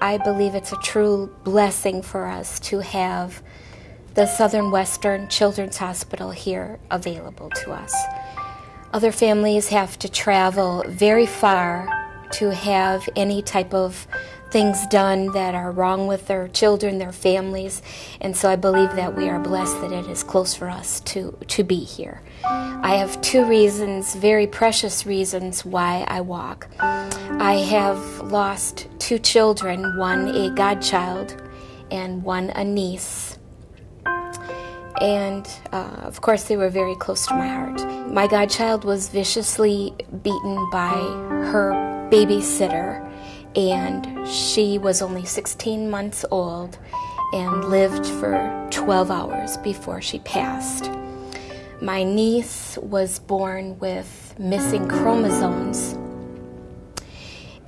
I believe it's a true blessing for us to have the Southern Western Children's Hospital here available to us. Other families have to travel very far to have any type of things done that are wrong with their children, their families, and so I believe that we are blessed that it is close for us to, to be here. I have two reasons, very precious reasons, why I walk. I have lost two children, one a godchild and one a niece. And uh, of course, they were very close to my heart. My godchild was viciously beaten by her babysitter and she was only 16 months old and lived for 12 hours before she passed. My niece was born with missing chromosomes,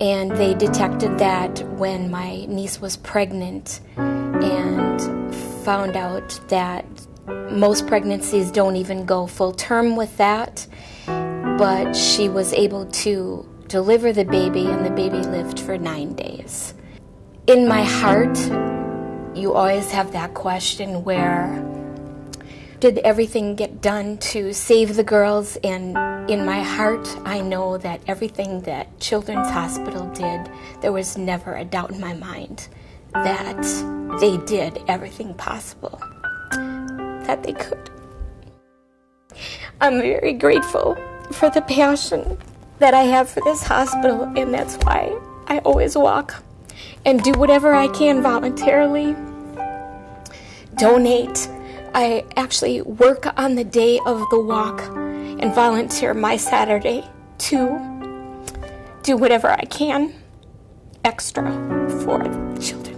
and they detected that when my niece was pregnant and found out that most pregnancies don't even go full term with that, but she was able to deliver the baby, and the baby lived for nine days. In my heart, you always have that question where did everything get done to save the girls? And in my heart, I know that everything that Children's Hospital did, there was never a doubt in my mind that they did everything possible that they could. I'm very grateful for the passion that I have for this hospital, and that's why I always walk and do whatever I can voluntarily. Donate. I actually work on the day of the walk and volunteer my Saturday to do whatever I can extra for children.